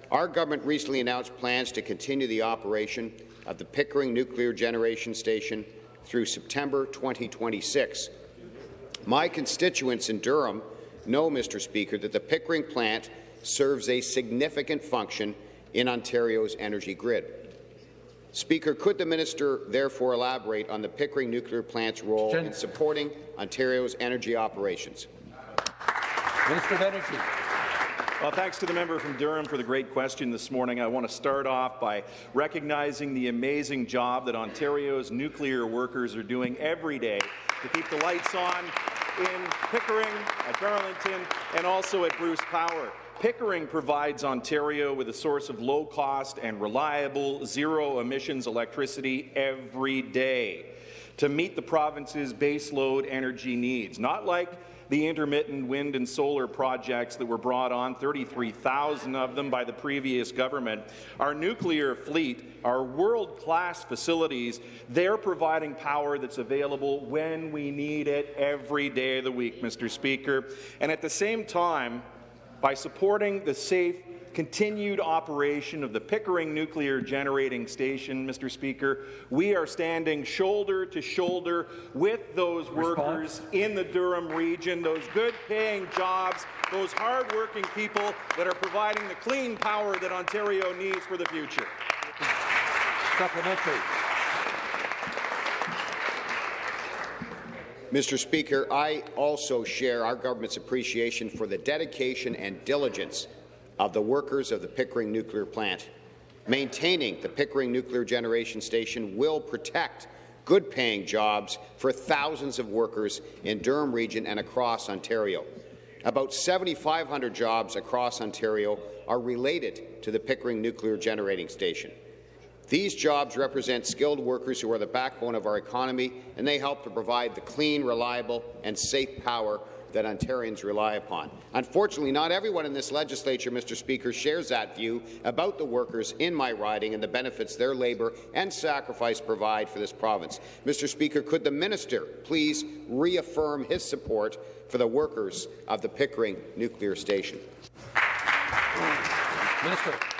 Our government recently announced plans to continue the operation of the Pickering Nuclear Generation Station through September 2026. My constituents in Durham know, Mr. Speaker, that the Pickering plant serves a significant function in Ontario's energy grid. Speaker, could the minister therefore elaborate on the Pickering nuclear plant's role in supporting Ontario's energy operations? Minister of Energy. Well, thanks to the member from Durham for the great question this morning. I want to start off by recognizing the amazing job that Ontario's nuclear workers are doing every day to keep the lights on in Pickering, at Darlington, and also at Bruce Power. Pickering provides Ontario with a source of low-cost and reliable zero-emissions electricity every day to meet the province's baseload energy needs, not like the intermittent wind and solar projects that were brought on, 33,000 of them by the previous government. Our nuclear fleet, our world-class facilities, they're providing power that's available when we need it every day of the week, Mr. Speaker. And at the same time, by supporting the safe continued operation of the Pickering Nuclear Generating Station, Mr. Speaker, we are standing shoulder to shoulder with those Response. workers in the Durham region, those good-paying jobs, those hard-working people that are providing the clean power that Ontario needs for the future. Supplementary. Mr. Speaker, I also share our government's appreciation for the dedication and diligence of the workers of the Pickering Nuclear Plant. Maintaining the Pickering Nuclear Generation Station will protect good-paying jobs for thousands of workers in Durham Region and across Ontario. About 7,500 jobs across Ontario are related to the Pickering Nuclear Generating Station. These jobs represent skilled workers who are the backbone of our economy, and they help to provide the clean, reliable and safe power that Ontarians rely upon. Unfortunately, not everyone in this legislature, Mr. Speaker, shares that view about the workers in my riding and the benefits their labour and sacrifice provide for this province. Mr. Speaker, could the minister please reaffirm his support for the workers of the Pickering Nuclear Station? Minister.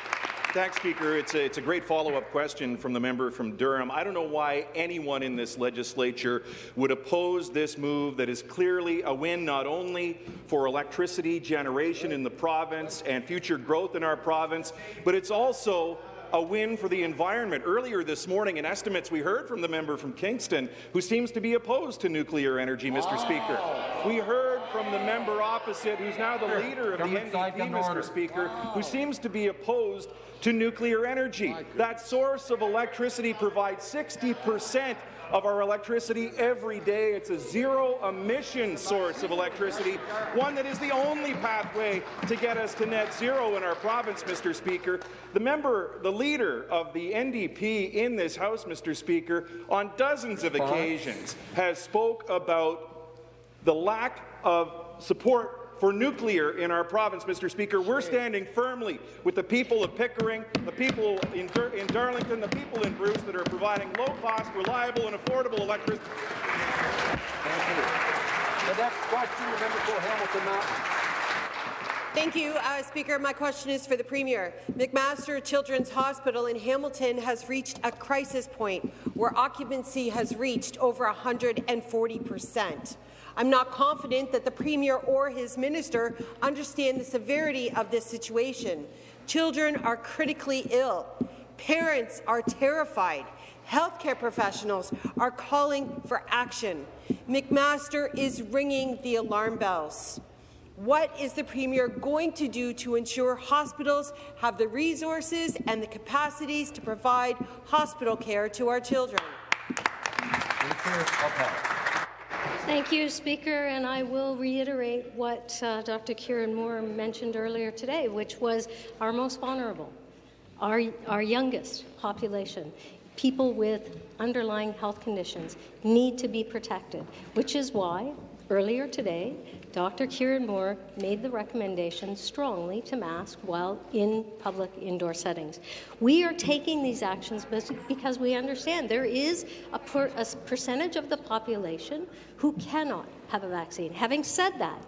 Thanks, Speaker. It's a, it's a great follow-up question from the member from Durham. I don't know why anyone in this legislature would oppose this move that is clearly a win not only for electricity generation in the province and future growth in our province, but it's also a win for the environment. Earlier this morning, in estimates we heard from the member from Kingston, who seems to be opposed to nuclear energy, Mr. Speaker. We heard from the member opposite, who's now the leader of the Government NDP, order. Mr. Speaker, who seems to be opposed to nuclear energy. That source of electricity provides 60 percent of our electricity every day. It's a zero-emission source of electricity, one that is the only pathway to get us to net zero in our province, Mr. Speaker. The member, the leader of the NDP in this House, Mr. Speaker, on dozens of occasions has spoke about the lack of support for nuclear in our province, Mr. Speaker. We're standing firmly with the people of Pickering, the people in, in Darlington, the people in Bruce that are providing low-cost, reliable and affordable electricity. The next question, the member for Hamilton Mountain. Thank you, uh, Speaker. My question is for the Premier. McMaster Children's Hospital in Hamilton has reached a crisis point where occupancy has reached over 140 percent. I'm not confident that the Premier or his minister understand the severity of this situation. Children are critically ill. Parents are terrified. Healthcare professionals are calling for action. McMaster is ringing the alarm bells. What is the Premier going to do to ensure hospitals have the resources and the capacities to provide hospital care to our children? Thank you, Speaker, and I will reiterate what uh, Dr. Kieran Moore mentioned earlier today, which was our most vulnerable, our, our youngest population. People with underlying health conditions need to be protected, which is why earlier today Dr. Kieran Moore made the recommendation strongly to mask while in public indoor settings. We are taking these actions because we understand there is a, per- a percentage of the population who cannot have a vaccine. Having said that,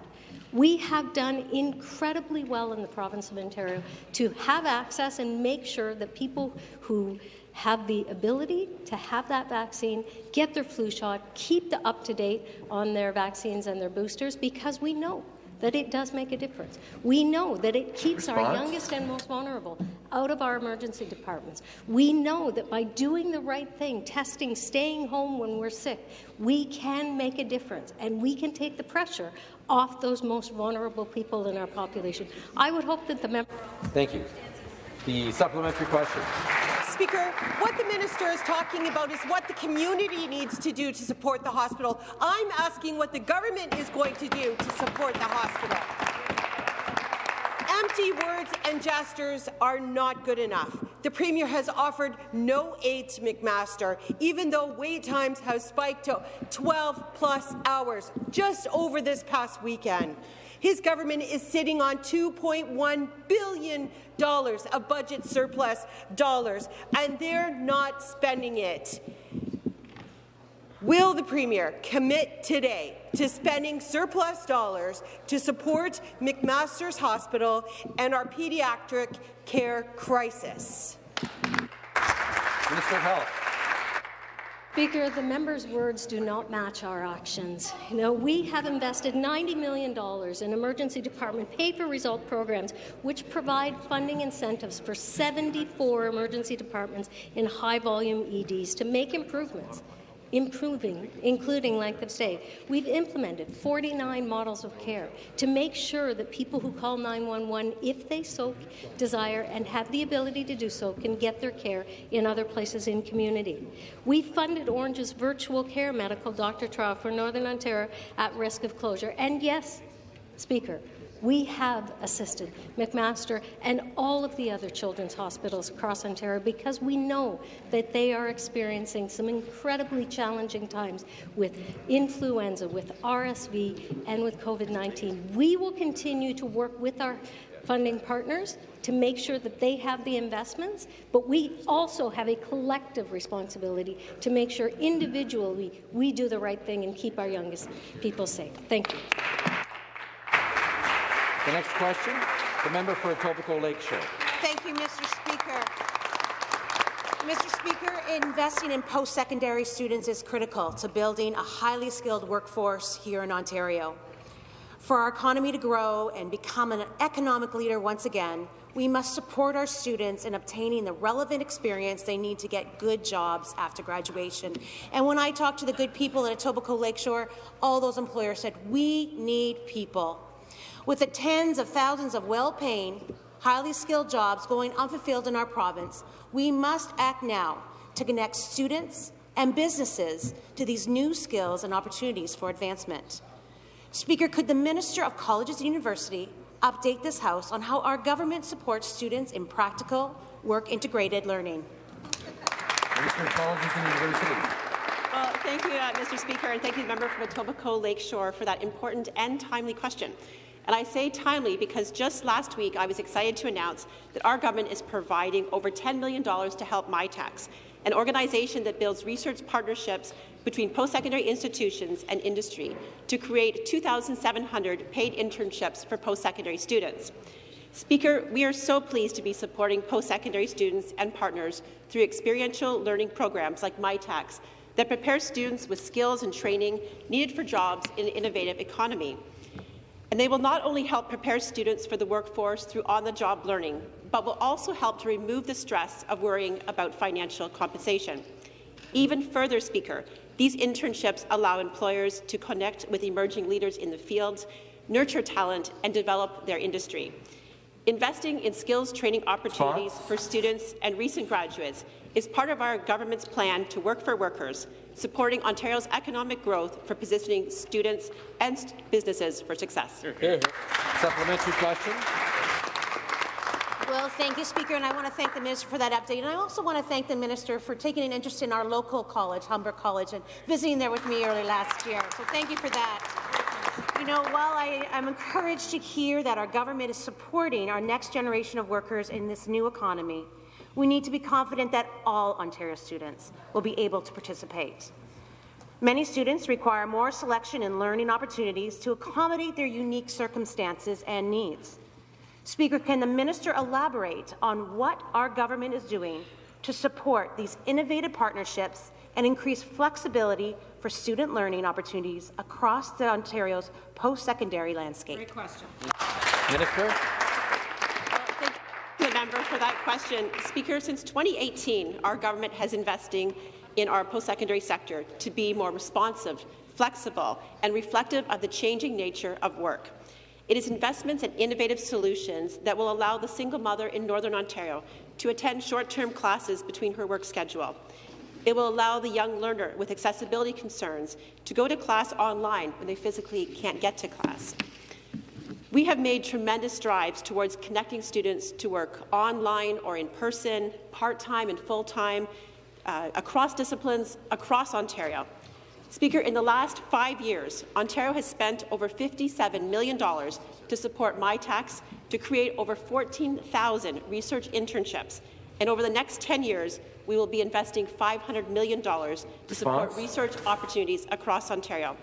we have done incredibly well in the province of Ontario to have access and make sure that people who have the ability to have that vaccine, get their flu shot, keep the up to date on their vaccines and their boosters because we know that it does make a difference. We know that it keeps our youngest and most vulnerable out of our emergency departments. We know that by doing the right thing, testing, staying home when we're sick, we can make a difference and we can take the pressure off those most vulnerable people in our population. I would hope that the member Thank you. The supplementary question. Speaker, what the minister is talking about is what the community needs to do to support the hospital. I'm asking what the government is going to do to support the hospital. Empty words and gestures are not good enough. The Premier has offered no aid to McMaster, even though wait times have spiked to 12-plus hours just over this past weekend. His government is sitting on $2.1 billion of budget surplus dollars, and they're not spending it. Will the Premier commit today to spending surplus dollars to support McMaster's Hospital and our pediatric care crisis? Minister of Health. Speaker, the member's words do not match our actions. You know, we have invested $90 million in emergency department pay-for-result programs, which provide funding incentives for 74 emergency departments in high-volume EDs to make improvements improving, including length of stay. We've implemented 49 models of care to make sure that people who call 911, if they so desire and have the ability to do so, can get their care in other places in community. We funded Ornge's virtual care medical doctor trial for Northern Ontario at risk of closure. And yes, Speaker, we have assisted McMaster and all of the other children's hospitals across Ontario because we know that they are experiencing some incredibly challenging times with influenza, with RSV, and with COVID-19. We will continue to work with our funding partners to make sure that they have the investments, but we also have a collective responsibility to make sure individually we do the right thing and keep our youngest people safe. Thank you. The next question, the member for Etobicoke Lakeshore. Thank you, Mr. Speaker. Mr. Speaker, investing in post-secondary students is critical to building a highly skilled workforce here in Ontario. For our economy to grow and become an economic leader once again, we must support our students in obtaining the relevant experience they need to get good jobs after graduation. And when I talked to the good people at Etobicoke Lakeshore, all those employers said, we need people. With the tens of thousands of well-paying, highly skilled jobs going unfulfilled in our province, we must act now to connect students and businesses to these new skills and opportunities for advancement. Speaker, could the Minister of Colleges and University update this House on how our government supports students in practical, work-integrated learning? Minister of Colleges and Universities. Well, thank you, uh, Mr. Speaker, and thank you, the member from Etobicoke Lakeshore, for that important and timely question. And I say timely because just last week I was excited to announce that our government is providing over $10 million to help Mitacs, an organization that builds research partnerships between post-secondary institutions and industry to create 2,700 paid internships for post-secondary students. Speaker, we are so pleased to be supporting post-secondary students and partners through experiential learning programs like Mitacs that prepare students with skills and training needed for jobs in an innovative economy. And they will not only help prepare students for the workforce through on-the-job learning, but will also help to remove the stress of worrying about financial compensation. Even further, Speaker, these internships allow employers to connect with emerging leaders in the field, nurture talent, and develop their industry. Investing in skills training opportunities for students and recent graduates is part of our government's plan to work for workers, supporting Ontario's economic growth for positioning students and businesses for success. Supplementary question. Well, thank you, Speaker, and I want to thank the Minister for that update. And I also want to thank the Minister for taking an interest in our local college, Humber College, and visiting there with me early last year. So thank you for that. You know, while I, am encouraged to hear that our government is supporting our next generation of workers in this new economy, we need to be confident that all Ontario students will be able to participate. Many students require more selection and learning opportunities to accommodate their unique circumstances and needs. Speaker, can the minister elaborate on what our government is doing to support these innovative partnerships and increase flexibility for student learning opportunities across the Ontario's post-secondary landscape? Great question. Minister the member for that question. Speaker, since 2018, our government has investing in our post-secondary sector to be more responsive, flexible, and reflective of the changing nature of work. It is investments in innovative solutions that will allow the single mother in Northern Ontario to attend short-term classes between her work schedule. It will allow the young learner with accessibility concerns to go to class online when they physically can't get to class. We have made tremendous strides towards connecting students to work online or in person, part-time and full-time, uh, across disciplines, across Ontario. Speaker, in the last five years, Ontario has spent over $57 million to support Mitacs to create over 14,000 research internships. And over the next 10 years, we will be investing $500 million to support Response? research opportunities across Ontario.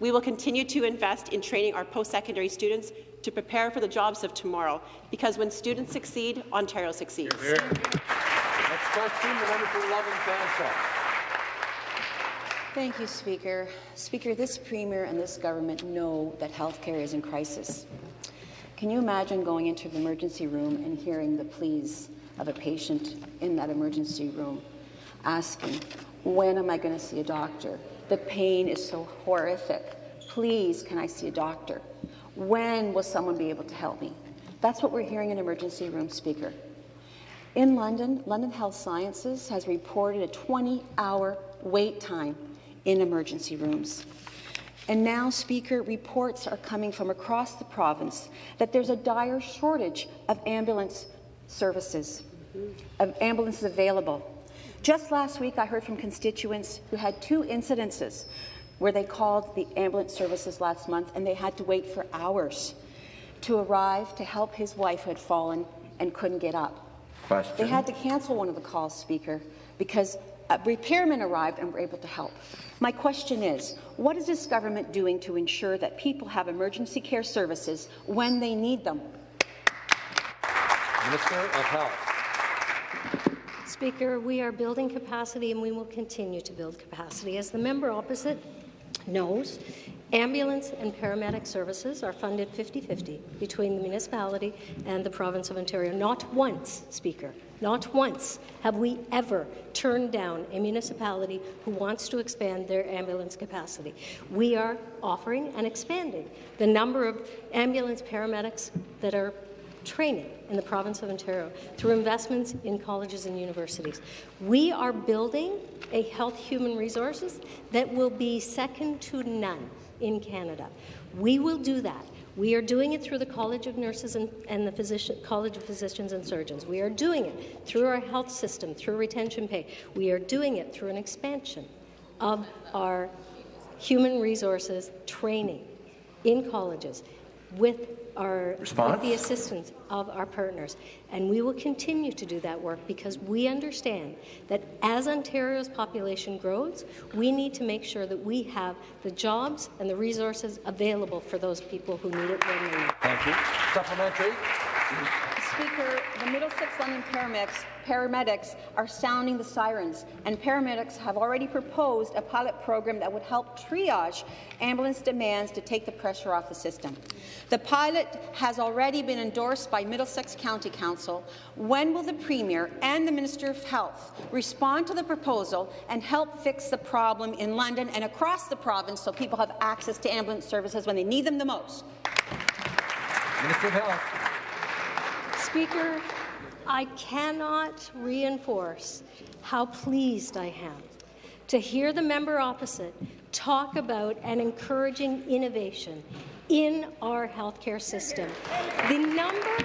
We will continue to invest in training our post-secondary students to prepare for the jobs of tomorrow, because when students succeed, Ontario succeeds. Next question, the member for London Fanshawe. Thank you, Speaker. Speaker, this Premier and this government know that healthcare is in crisis. Can you imagine going into the emergency room and hearing the pleas of a patient in that emergency room asking, when am I going to see a doctor? The pain is so horrific. Please, can I see a doctor? When will someone be able to help me? That's what we're hearing in emergency room, Speaker. In London, London Health Sciences has reported a 20-hour wait time in emergency rooms. And now, Speaker, reports are coming from across the province that there's a dire shortage of ambulance services, of ambulances available. Just last week, I heard from constituents who had two incidences where they called the ambulance services last month and they had to wait for hours to arrive to help his wife who had fallen and couldn't get up. Question. They had to cancel one of the calls, Speaker, because a repairmen arrived and were able to help. My question is, what is this government doing to ensure that people have emergency care services when they need them? Minister of Health. Speaker, we are building capacity and we will continue to build capacity. As the member opposite knows, ambulance and paramedic services are funded 50-50 between the municipality and the province of Ontario. Not once, Speaker, not once have we ever turned down a municipality who wants to expand their ambulance capacity. We are offering and expanding the number of ambulance paramedics that are training in the province of Ontario through investments in colleges and universities. We are building a health human resources that will be second to none in Canada. We will do that. We are doing it through the College of Nurses and, and the College of Physicians and Surgeons. We are doing it through our health system, through retention pay. We are doing it through an expansion of our human resources training in colleges with our with the assistance of our partners. And we will continue to do that work because we understand that as Ontario's population grows, we need to make sure that we have the jobs and the resources available for those people who need it when they need it. Thank you. Supplementary. Speaker, the Middlesex London paramedics, paramedics are sounding the sirens, and paramedics have already proposed a pilot program that would help triage ambulance demands to take the pressure off the system. The pilot has already been endorsed by Middlesex County Council. When will the Premier and the Minister of Health respond to the proposal and help fix the problem in London and across the province so people have access to ambulance services when they need them the most? Minister of Health. Speaker, I cannot reinforce how pleased I am to hear the member opposite talk about and encouraging innovation in our healthcare system. The number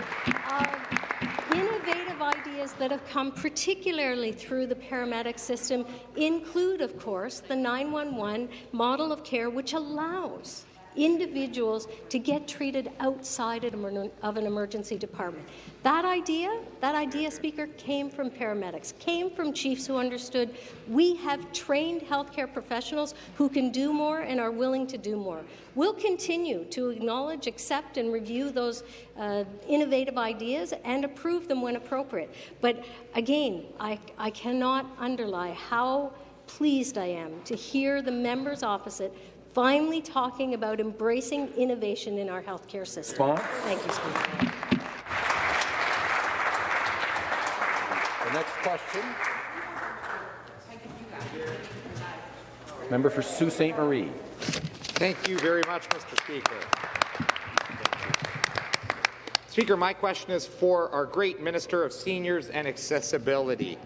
of innovative ideas that have come particularly through the paramedic system include, of course, the 911 model of care, which allows individuals to get treated outside of an emergency department. That idea, that idea, Speaker, came from paramedics, came from chiefs who understood we have trained healthcare professionals who can do more and are willing to do more. We'll continue to acknowledge, accept, and review those uh, innovative ideas and approve them when appropriate. But again, I, I cannot underlie how pleased I am to hear the members opposite finally talking about embracing innovation in our healthcare system. Response? Thank you, Speaker. The next question. Member for Sault Ste. Marie. Thank you very much, Mr. Speaker. Speaker, my question is for our great Minister of Seniors and Accessibility.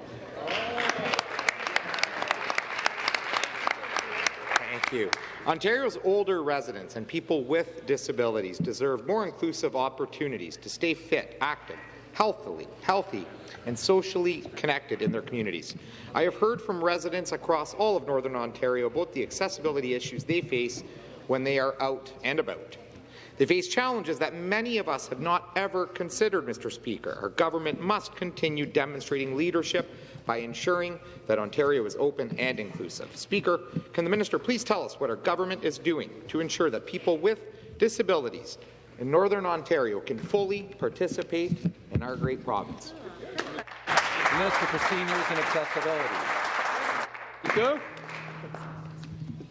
Thank Thank you. Ontario's older residents and people with disabilities deserve more inclusive opportunities to stay fit, active, healthily, healthy, and socially connected in their communities. I have heard from residents across all of Northern Ontario about the accessibility issues they face when they are out and about. They face challenges that many of us have not ever considered, Mr. Speaker. Our government must continue demonstrating leadership by ensuring that Ontario is open and inclusive. Speaker, can the minister please tell us what our government is doing to ensure that people with disabilities in Northern Ontario can fully participate in our great province? The Minister for Seniors and Accessibility. Speaker,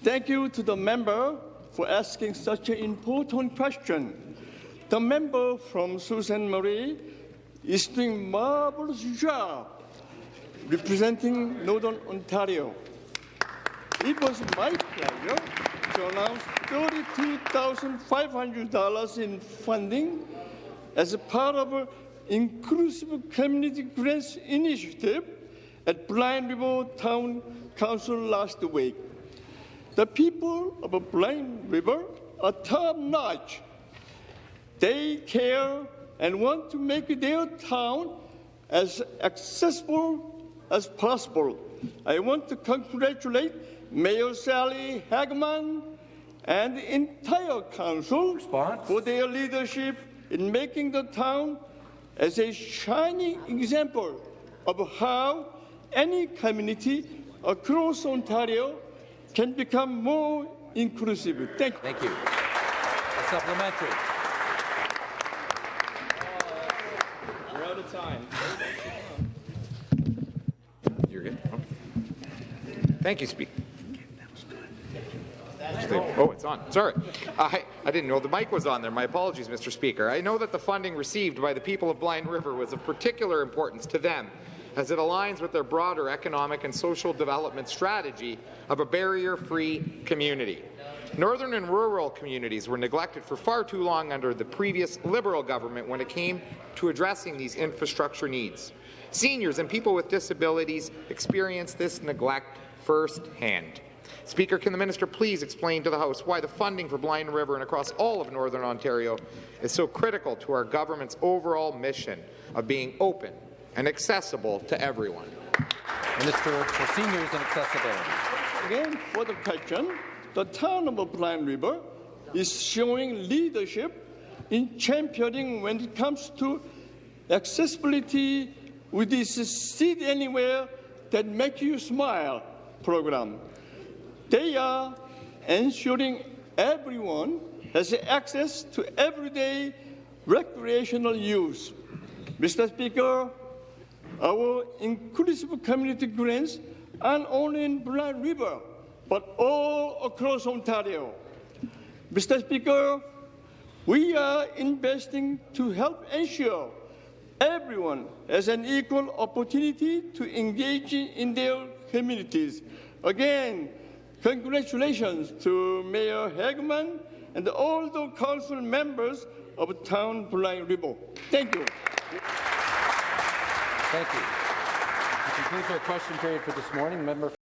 thank you to the member for asking such an important question. The member from Sault Ste. Marie is doing a marvelous job representing Northern Ontario. It was my pleasure to announce $32,500 in funding as a part of an inclusive community grants initiative at Blind River Town Council last week. The people of Blind River are top-notch. They care and want to make their town as accessible as possible. I want to congratulate Mayor Sally Hagman and the entire council for their leadership in making the town as a shining example of how any community across Ontario can become more inclusive. Thank you. Thank you. A supplementary. We're out of time. You're good. Okay. Thank you, Speaker. Oh, it's on. Sorry. I, I didn't know the mic was on there. My apologies, Mr. Speaker. I know that the funding received by the people of Blind River was of particular importance to them as it aligns with their broader economic and social development strategy of a barrier-free community. Northern and rural communities were neglected for far too long under the previous Liberal government when it came to addressing these infrastructure needs. Seniors and people with disabilities experience this neglect firsthand. Speaker, can the minister please explain to the House why the funding for Blind River and across all of Northern Ontario is so critical to our government's overall mission of being open and accessible to everyone? Minister for Seniors and Accessibility. Again, for the question, the town of Blind River is showing leadership in championing when it comes to accessibility with this Sit Anywhere That Make You Smile program. They are ensuring everyone has access to everyday recreational use. Mr. Speaker, our inclusive community grants aren't only in Blind River, but all across Ontario. Mr. Speaker, we are investing to help ensure everyone has an equal opportunity to engage in their communities. Again, congratulations to Mayor Hagman and all the council members of Town Blind River. Thank you. Thank you. That concludes our question period for this morning. Member